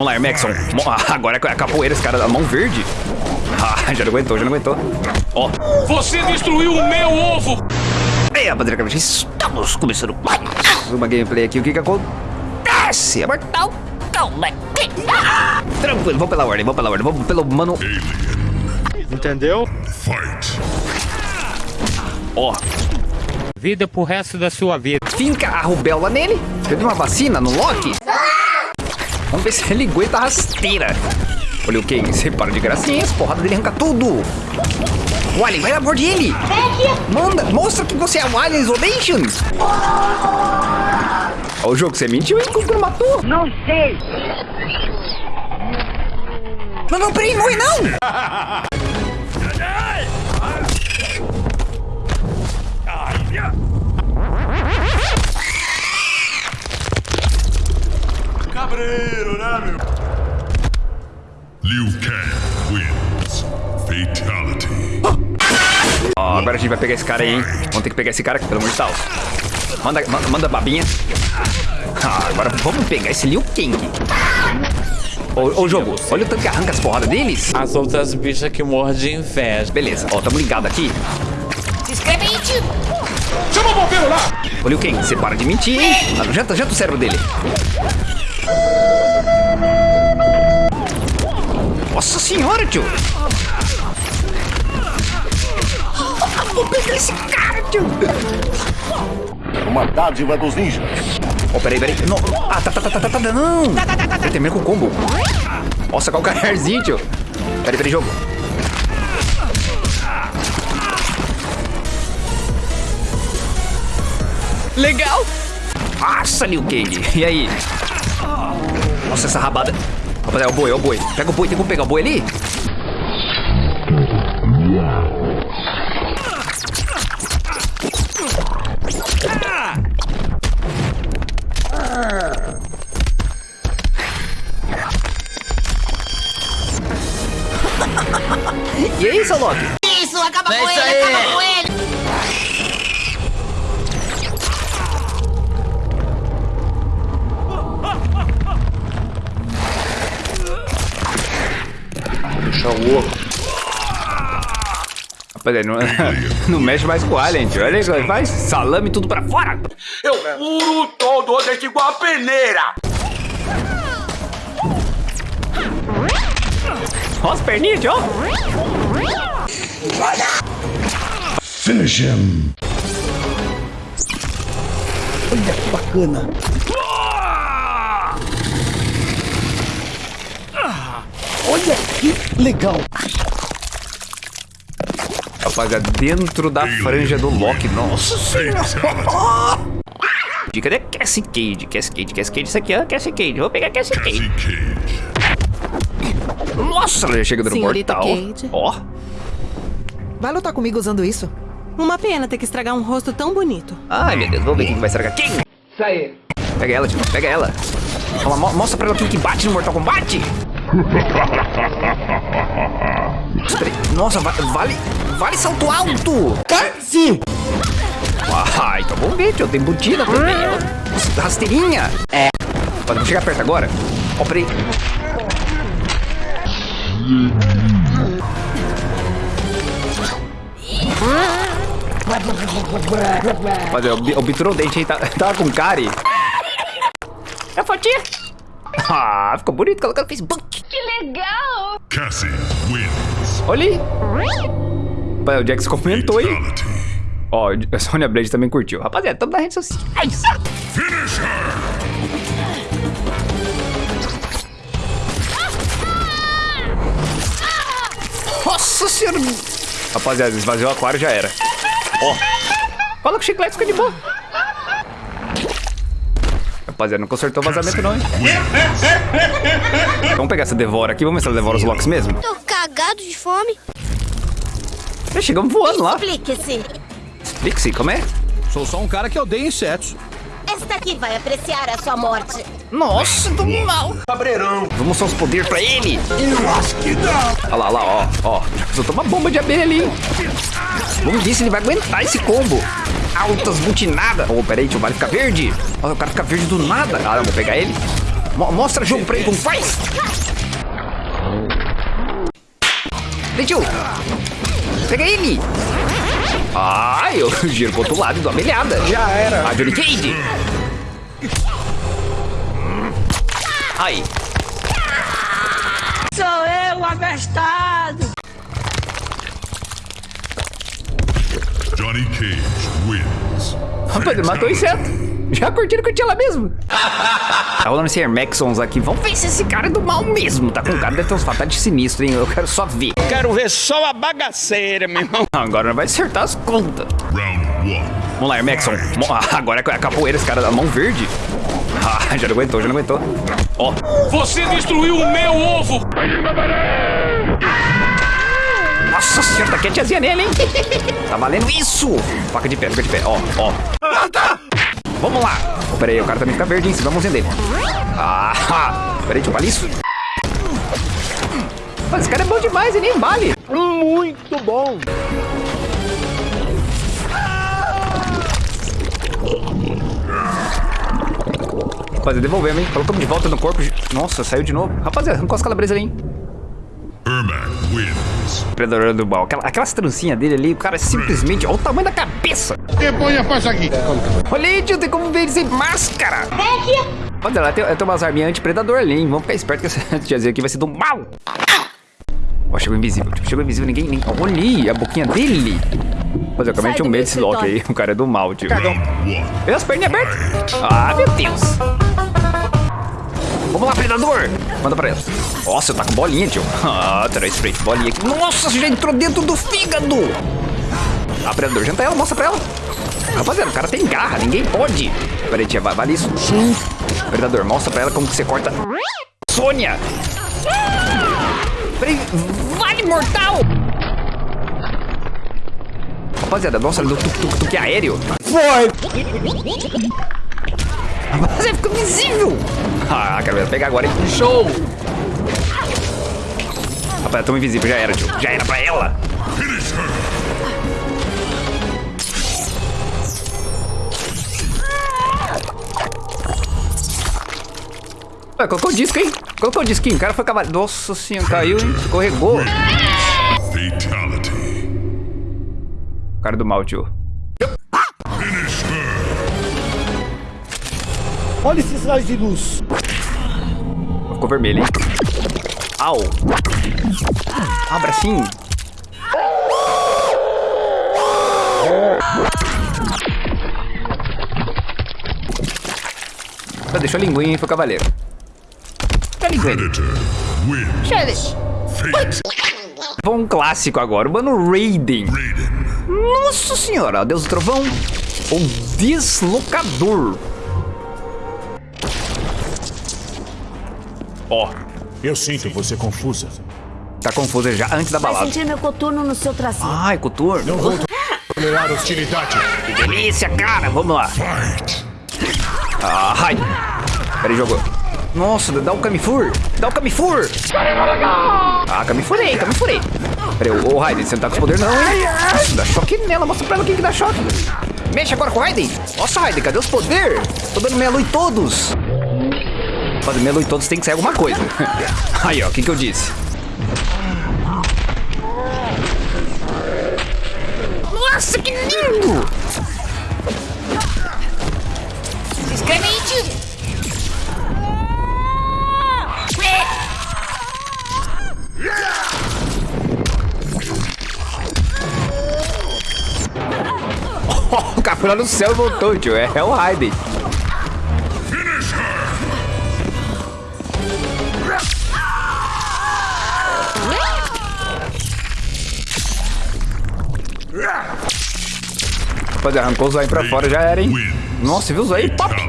Vamos lá, Hermexon. Mo- Ah, Agora é a capoeira, esse cara da mão verde. Ah, já não aguentou, já não aguentou. Ó. Você destruiu o meu ovo! Ei, rapaziada, estamos começando mais uma gameplay aqui. O que que acontece? É mortal Kombat. Ah, Tranquilo, vamos pela ordem, vamos pela ordem. Vamos pelo mano... Entendeu? Ó, Vida pro resto da sua vida. finca a rubéola nele. Teve uma vacina no Loki. Vamos ver se ele aguenta a rasteira. Olha o que? Você para de gracinha, as porradas dele arranca tudo. O Alien, vai lá por ele. Manda, mostra que você é o Alien Isolation. Ó o jogo, você mentiu, hein? Como que não matou? Não sei. Não, não, peraí, não morre não. Liu Kang wins. Fatality. Ó, agora a gente vai pegar esse cara aí, hein? Vamos ter que pegar esse cara aqui, pelo amor de Deus. Manda, manda, manda babinha. Ah, agora vamos pegar esse Liu Kang. Ô, ô, jogo, olha o tanto que arranca as porradas deles. As outras bichas que morrem de inveja. Beleza, ó, tamo ligado aqui. Se inscreve aí, tio. Chama o bombeiro lá! Ô, Liu Kang, você para de mentir, hein? Ah, Janta, janta o cérebro dele. Nossa senhora, tio. Vou pegar esse cara, tio. Uma dádiva dos ninjas. Ó, peraí, peraí. Não. Ah, tá, tá, tá, tá, tá, tá, não. Ele termina com o combo. Nossa, qual calcanharzinho, tio. Peraí, peraí, jogo. Legal. Nossa, Liu Kang. E aí? Nossa, essa rabada. Rapaziada, é o boi, é o boi. Pega o boi, tem como pegar o boi ali? E aí, seu Loki? Não, não mexe mais com o Alien, tio. Olha aí, faz salame tudo pra fora. Eu furo todo desse igual a peneira! Olha as perninhas, tio. Finish him. Rapaziada, dentro da franja do Loki. Nossa senhora. Dica de Cassie Cage, Cassie Cage, Cassie Cage. Isso aqui é Cassie Cage. Vou pegar Cassie Cage. Nossa, ela já chega dando Senhorita mortal. Cage. Ó, Vai lutar comigo usando isso? Uma pena ter que estragar um rosto tão bonito. Ai, meu Deus, vamos ver quem que vai estragar quem. Isso aí. Pega ela, tio, pega ela. Mo- mostra pra ela quem que bate no Mortal Kombat. Espera aí. Nossa, va- vale, vale salto alto. Sim! Ai, então vamos ver, tio, tem embutida também. ó. Rasteirinha. É. Vamos chegar perto agora. Ó, peraí. Rapaziada, o, o dente aí tá, tava com cárie. É a fotinha. Ah, ficou bonito, colocando no Facebook. Cassie wins. Olha aí. Pai, o Jax comentou aí. Ó, a Sonya Blade também curtiu. Rapaziada, estamos nas redes sociais. Finish her. Nossa senhora. Rapaziada, esvaziou o aquário já era. Ó. Coloca o chiclete, fica de boa. Rapaziada, não consertou o vazamento não, hein? Vamos pegar essa devora aqui, vamos ver se ela devora os locks mesmo. Tô cagado de fome. Já chegamos voando lá. Explique-se. Pixie, como é? Sou só um cara que odeia insetos. Esta aqui vai apreciar a sua morte. Nossa, tô mal. Cabreirão! Vou mostrar os poderes pra ele. Eu acho que não. Olha lá, olha lá, ó. Ó, soltou uma bomba de abelha ali. Vamos ver se ele vai aguentar esse combo. Altas butinadas. Oh, peraí, tio, vai ficar verde. Ó, o cara fica verde do nada. Ah, não, vou pegar ele. Mo- mostra jogo pra ele como faz. Dentil. Pega ele. Ai, eu giro pro outro lado e dou a melhada. Já era. A Johnny Cage. Ai. Sou eu, abestado! Johnny Cage wins. Rapaz, ele matou o inseto. Já curtiram que eu tinha lá mesmo. Tá rolando esse Air Maxons aqui. Vamos ver se esse cara é do mal mesmo. Tá com cara deve ter uns fatalities sinistros, hein? Eu quero só ver. Quero ver só a bagaceira, meu irmão. Agora vai acertar as contas. Round one. Vamos lá. Mo- ah, Agora é a capoeira, esse cara da mão verde. Ah, já não aguentou, já não aguentou. Ó. Você destruiu o meu ovo. Nossa tá a tiazinha nele, hein? Tá valendo isso. Faca de pé, faca de pé. Ó, ó. Vamos lá. Oh, pera aí, o cara também fica verde, hein? Vai mãozinha dele. Ah, pera aí, deixa eu isso. Mas esse cara é bom demais, ele nem vale. Muito bom. Rapaziada, devolvemos, hein? Colocamos de volta no corpo. Nossa, saiu de novo. Rapaziada, arrancou as calabresas ali, hein? Predador do mal. Aquela, aquelas trancinhas dele ali, o cara simplesmente. Olha o tamanho da cabeça. Depois a faixa aqui. Olha aí, tio, tem como ver ele sem máscara. Vem aqui. Olha lá, tem, tem umas arminhas anti-predador ali, hein? Vamos ficar esperto que essa tiazinha aqui vai ser do mal. Ó, chegou invisível, tio. Chegou invisível, ninguém. nem olha aí, a boquinha dele. Mas eu acabei de Sai um do medo desse Loki aí. O cara é do mal, tio. Vê as perninhas abertas. Ah, meu Deus. Vamos lá, predador. Manda pra ela. Nossa, tá com bolinha, tio. Ah, três de bolinha aqui. Nossa, já entrou dentro do fígado. Ah, predador, janta ela, mostra pra ela. Rapaziada, o cara tem garra, ninguém pode. Peraí, tia, vale isso? Sim. Predador, mostra pra ela como que você corta. Sônia! Peraí, vale mortal! Rapaziada, nossa, ele deu tuk-tuk-tuk aéreo. Foi. Você ficou invisível! Ah, quero ver ela pegar agora, hein? Show! Rapaz, tão invisível, já era, tio. Já era pra ela. Ué, colocou o disco, hein? Colocou o disquinho. O cara foi cavalo. Nossa senhora, caiu, hein? Escorregou. Fatality. O cara do mal, tio. Olha esses raios de luz. Ficou vermelho, hein? Au! Ah, bracinho. Ah, Deixou a linguinha, hein? Foi o cavaleiro. Cadê a linguinha? Vamos um clássico agora, o mano Raiden. Raiden. Nossa senhora, Deus do Trovão. O Deslocador. Ó, Eu sinto você confusa. tá confuso já antes da Vai balada. sentir meu coturno no seu tracinho. Ai, coturno. Não vou tolerar hostilidade. Que delícia, cara. Vamos lá. Fight. Ai. Peraí, jogou. Nossa, dá o Kamifur. Dá o Kamifur. Ah, Kamifurei, Kamifurei. Peraí, ô ô, Raiden, você não tá com os poderes não, hein? Dá choque nela, mostra pra ela quem que dá choque. Mexe agora com o Raiden. Nossa, Raiden, cadê os poderes? Tô dando meia lua em todos. Fazer lua em todos tem que ser alguma coisa. Aí, ó, o que que eu disse? Nossa, que lindo! Se inscreve aí, tio. O cara foi lá no céu e voltou, tio. É, é o Raiden. Rapaziada, arrancou o zóio pra fora, já era, hein? Nossa, viu o zóio? Pop!